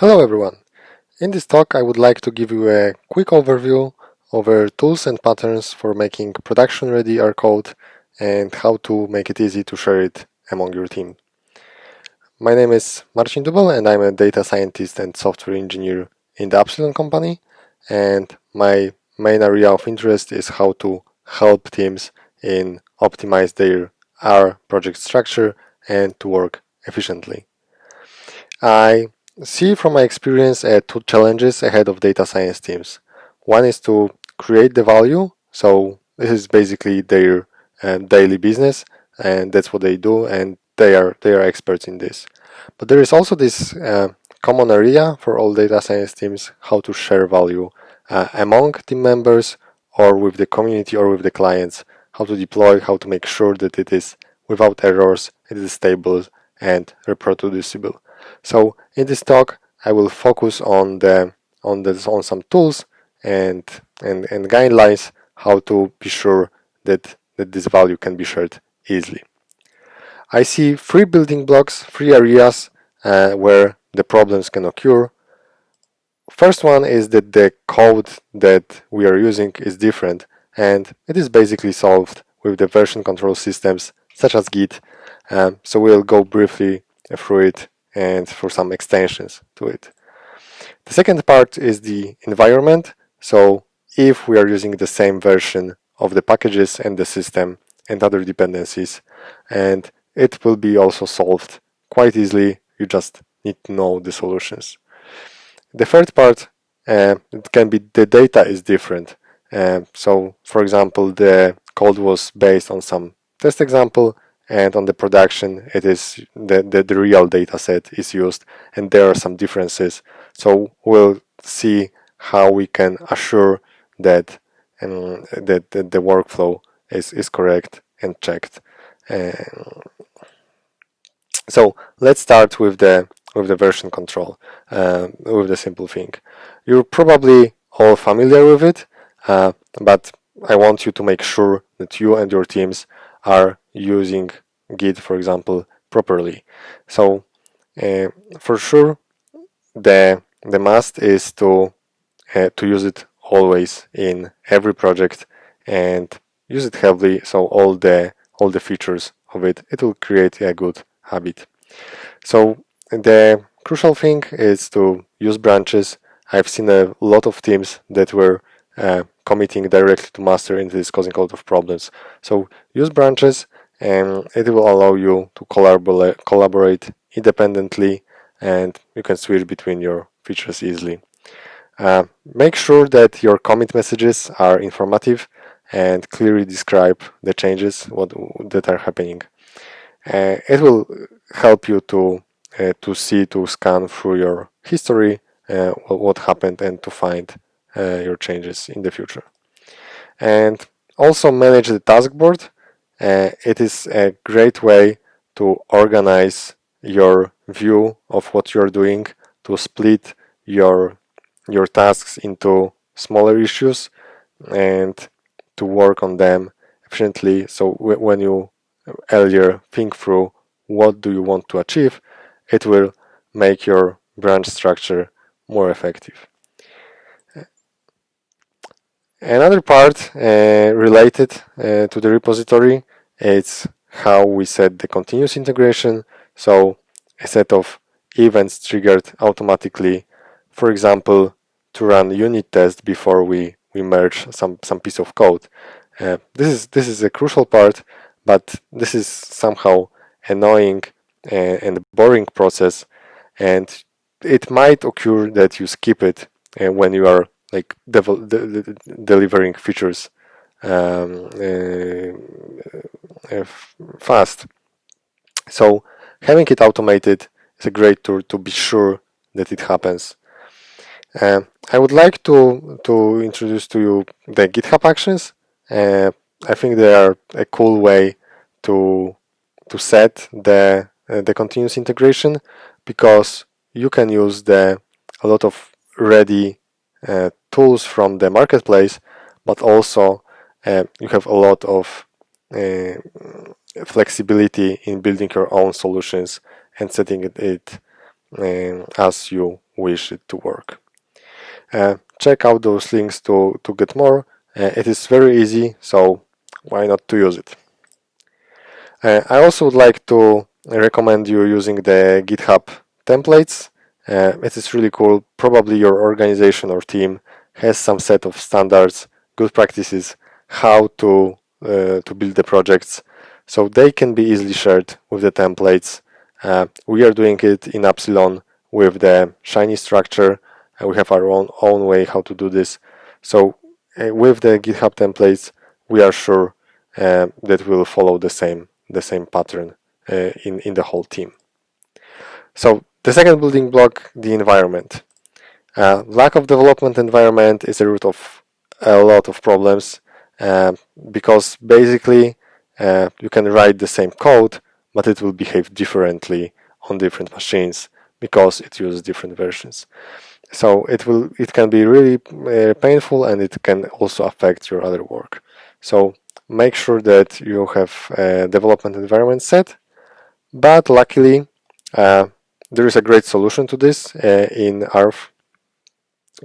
Hello everyone! In this talk I would like to give you a quick overview over tools and patterns for making production-ready R code and how to make it easy to share it among your team. My name is Marcin Dubel and I'm a data scientist and software engineer in the Appsilon company and my main area of interest is how to help teams in optimize their R project structure and to work efficiently. I see from my experience uh, two challenges ahead of data science teams. One is to create the value, so this is basically their um, daily business and that's what they do and they are they are experts in this. But there is also this uh, common area for all data science teams how to share value uh, among team members or with the community or with the clients, how to deploy, how to make sure that it is without errors, it is stable and reproducible. So in this talk, I will focus on the on the on some tools and and, and guidelines how to be sure that that this value can be shared easily. I see three building blocks, three areas uh, where the problems can occur. First one is that the code that we are using is different and it is basically solved with the version control systems such as Git. Um, so we'll go briefly through it and for some extensions to it. The second part is the environment. So if we are using the same version of the packages and the system and other dependencies, and it will be also solved quite easily. You just need to know the solutions. The third part, uh, it can be the data is different. Uh, so, for example, the code was based on some test example and on the production it is the, the, the real data set is used and there are some differences. So we'll see how we can assure that um, that, that the workflow is, is correct and checked. Uh, so let's start with the with the version control uh, with the simple thing. You're probably all familiar with it uh, but I want you to make sure that you and your teams are using Git, for example, properly. So uh, for sure, the the must is to uh, to use it always in every project and use it heavily. So all the all the features of it, it will create a good habit. So the crucial thing is to use branches. I've seen a lot of teams that were uh, committing directly to master and this causing a lot of problems. So use branches and it will allow you to collaborate, independently and you can switch between your features easily. Uh, make sure that your commit messages are informative and clearly describe the changes what, that are happening. Uh, it will help you to uh, to see to scan through your history uh, what happened and to find uh, your changes in the future. And also manage the task board uh, it is a great way to organize your view of what you're doing, to split your your tasks into smaller issues and to work on them efficiently. So when you earlier think through what do you want to achieve, it will make your branch structure more effective. Another part uh, related uh, to the repository is how we set the continuous integration. So a set of events triggered automatically, for example, to run unit test before we, we merge some, some piece of code. Uh, this is this is a crucial part, but this is somehow annoying and, and boring process, and it might occur that you skip it uh, when you are like de de delivering features um, uh, uh, fast. So having it automated is a great tool to be sure that it happens. Uh, I would like to to introduce to you the GitHub Actions. Uh, I think they are a cool way to to set the uh, the continuous integration because you can use the a lot of ready uh, tools from the marketplace, but also you have a lot of uh, flexibility in building your own solutions and setting it, it uh, as you wish it to work. Uh, check out those links to, to get more. Uh, it is very easy, so why not to use it? Uh, I also would like to recommend you using the GitHub templates. Uh, it is really cool. Probably your organization or team has some set of standards, good practices, how to uh, to build the projects, so they can be easily shared with the templates. Uh, we are doing it in Appsilon with the Shiny structure. And we have our own own way how to do this. So uh, with the GitHub templates, we are sure uh, that we'll follow the same the same pattern uh, in in the whole team. So the second building block, the environment. Uh, lack of development environment is a root of a lot of problems uh, because basically uh, you can write the same code but it will behave differently on different machines because it uses different versions. So it will it can be really uh, painful and it can also affect your other work. So make sure that you have a development environment set but luckily uh, there is a great solution to this uh, in our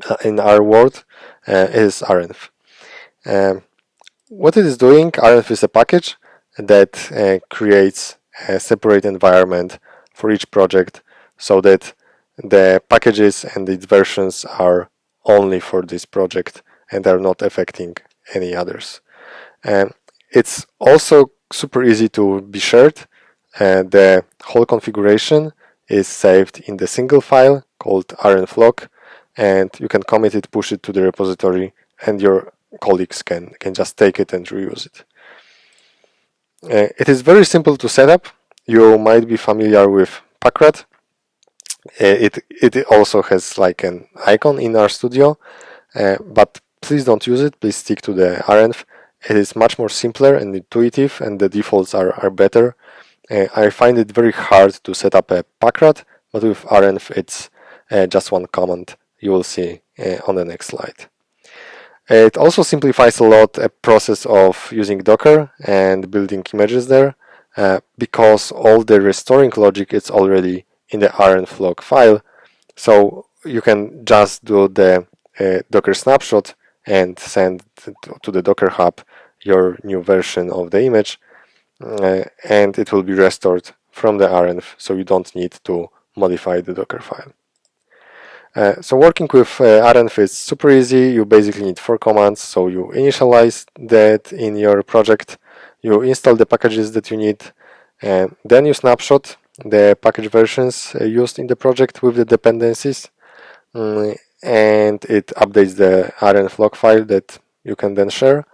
uh, in our world uh, is RENV. Um, what it is doing, RENV is a package that uh, creates a separate environment for each project so that the packages and its versions are only for this project and are not affecting any others. And it's also super easy to be shared. Uh, the whole configuration is saved in the single file called renv.lock and you can commit it, push it to the repository and your colleagues can, can just take it and reuse it. Uh, it is very simple to set up. You might be familiar with Packrat. Uh, it, it also has like an icon in RStudio, uh, but please don't use it. Please stick to the RENV. It is much more simpler and intuitive and the defaults are, are better. Uh, I find it very hard to set up a Packrat, but with RENV it's uh, just one command you will see uh, on the next slide. It also simplifies a lot a process of using Docker and building images there uh, because all the restoring logic is already in the renv.lock file. So you can just do the uh, Docker snapshot and send to the Docker Hub your new version of the image uh, and it will be restored from the RENV so you don't need to modify the Docker file. Uh, so working with uh, RENV is super easy. You basically need four commands. So you initialize that in your project, you install the packages that you need, and then you snapshot the package versions uh, used in the project with the dependencies, um, and it updates the renv.lock file that you can then share.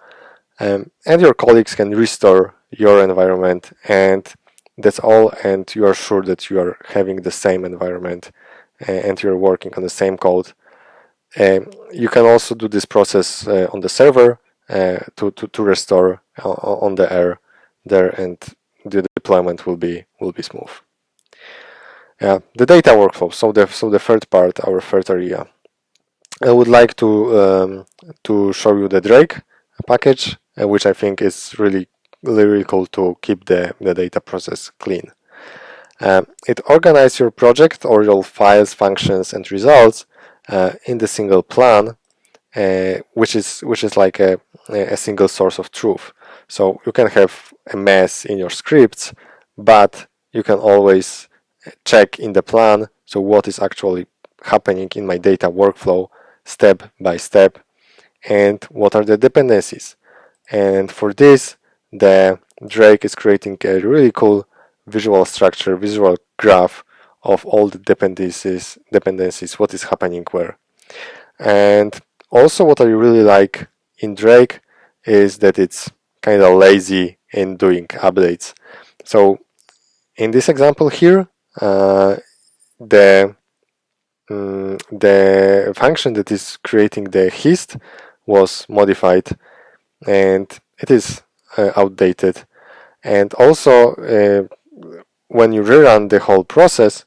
Um, and your colleagues can restore your environment and that's all and you are sure that you are having the same environment and you're working on the same code. Um, you can also do this process uh, on the server uh, to, to, to restore on the air there and the deployment will be will be smooth. Yeah, the data workflow. So the so the third part, our third area. I would like to um, to show you the Drake package, uh, which I think is really really cool to keep the the data process clean. Um, it organizes your project or your files, functions, and results uh, in the single plan, uh, which is which is like a, a single source of truth. So you can have a mess in your scripts, but you can always check in the plan. So what is actually happening in my data workflow, step by step, and what are the dependencies. And for this, the Drake is creating a really cool visual structure, visual graph of all the dependencies, dependencies, what is happening where. And also what I really like in Drake is that it's kind of lazy in doing updates. So in this example here, uh, the um, the function that is creating the hist was modified and it is uh, outdated and also uh, when you rerun the whole process,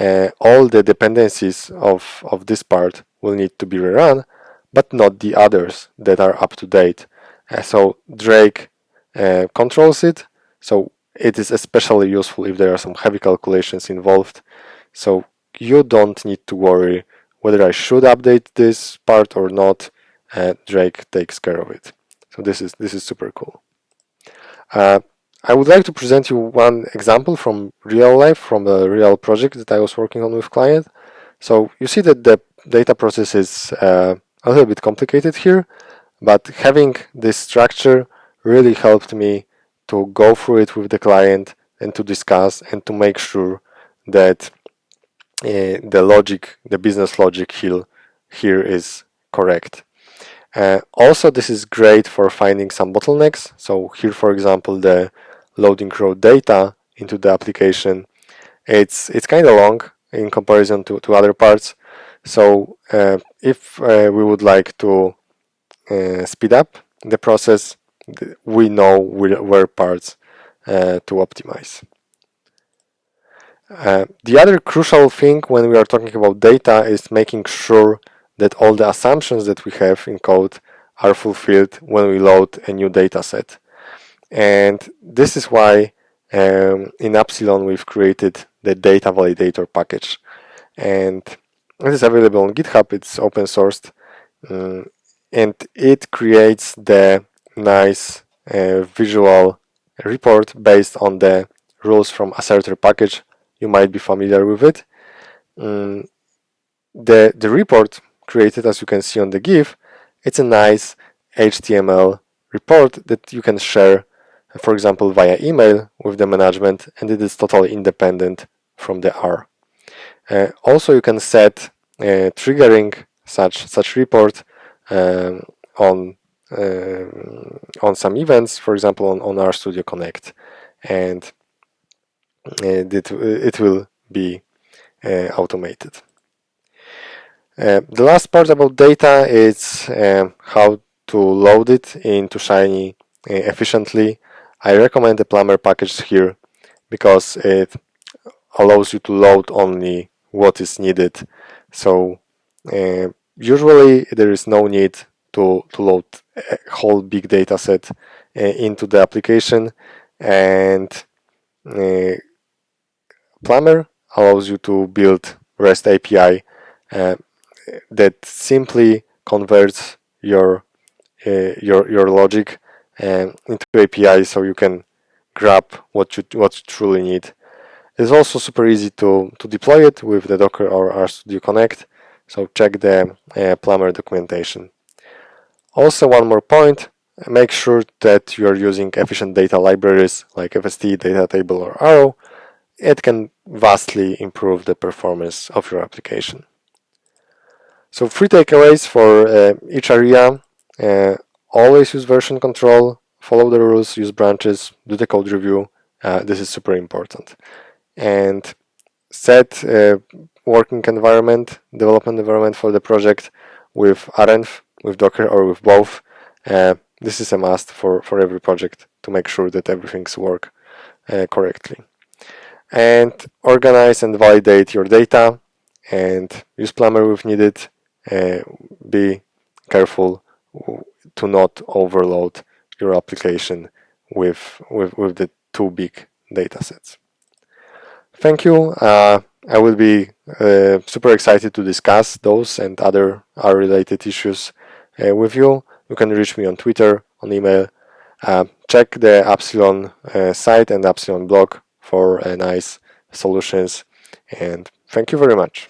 uh, all the dependencies of, of this part will need to be rerun, but not the others that are up to date. Uh, so Drake uh, controls it, so it is especially useful if there are some heavy calculations involved. So you don't need to worry whether I should update this part or not. Uh, Drake takes care of it. So this is this is super cool. I would like to present you one example from real life, from a real project that I was working on with client. So you see that the data process is uh, a little bit complicated here, but having this structure really helped me to go through it with the client and to discuss and to make sure that uh, the logic, the business logic here, here is correct. Uh, also, this is great for finding some bottlenecks. So here, for example, the loading raw data into the application, it's it's kind of long in comparison to, to other parts. So uh, if uh, we would like to uh, speed up the process, we know where parts uh, to optimize. Uh, the other crucial thing when we are talking about data is making sure that all the assumptions that we have in code are fulfilled when we load a new data set. And this is why um, in Appsilon we've created the data validator package. And it is available on GitHub, it's open sourced, um, and it creates the nice uh, visual report based on the rules from assertr package. You might be familiar with it. Um, the, the report created, as you can see on the GIF, it's a nice HTML report that you can share, for example, via email with the management, and it is totally independent from the R. Uh, also, you can set uh, triggering such such report um, on uh, on some events, for example, on, on RStudio Connect, and uh, it, it will be uh, automated. Uh, the last part about data is um, how to load it into Shiny efficiently. I recommend the Plumber package here because it allows you to load only what is needed. So uh, usually there is no need to, to load a whole big data set uh, into the application and uh, Plumber allows you to build REST API uh, that simply converts your uh, your your logic um, into API so you can grab what you what you truly need. It's also super easy to to deploy it with the Docker or RStudio Connect. So check the uh, Plumber documentation. Also, one more point: make sure that you are using efficient data libraries like FST, Data Table, or Arrow. It can vastly improve the performance of your application. So three takeaways for uh, each area. Uh, always use version control, follow the rules, use branches, do the code review. Uh, this is super important. And set a working environment, development environment for the project with renv, with Docker or with both. Uh, this is a must for, for every project to make sure that everything's work uh, correctly. And organize and validate your data and use Plumber if needed uh, be careful to not overload your application with, with, with the too big data sets. Thank you. Uh, I will be uh, super excited to discuss those and other R related issues uh, with you. You can reach me on Twitter, on email. Uh, check the Appsilon uh, site and Appsilon blog for nice solutions. And thank you very much.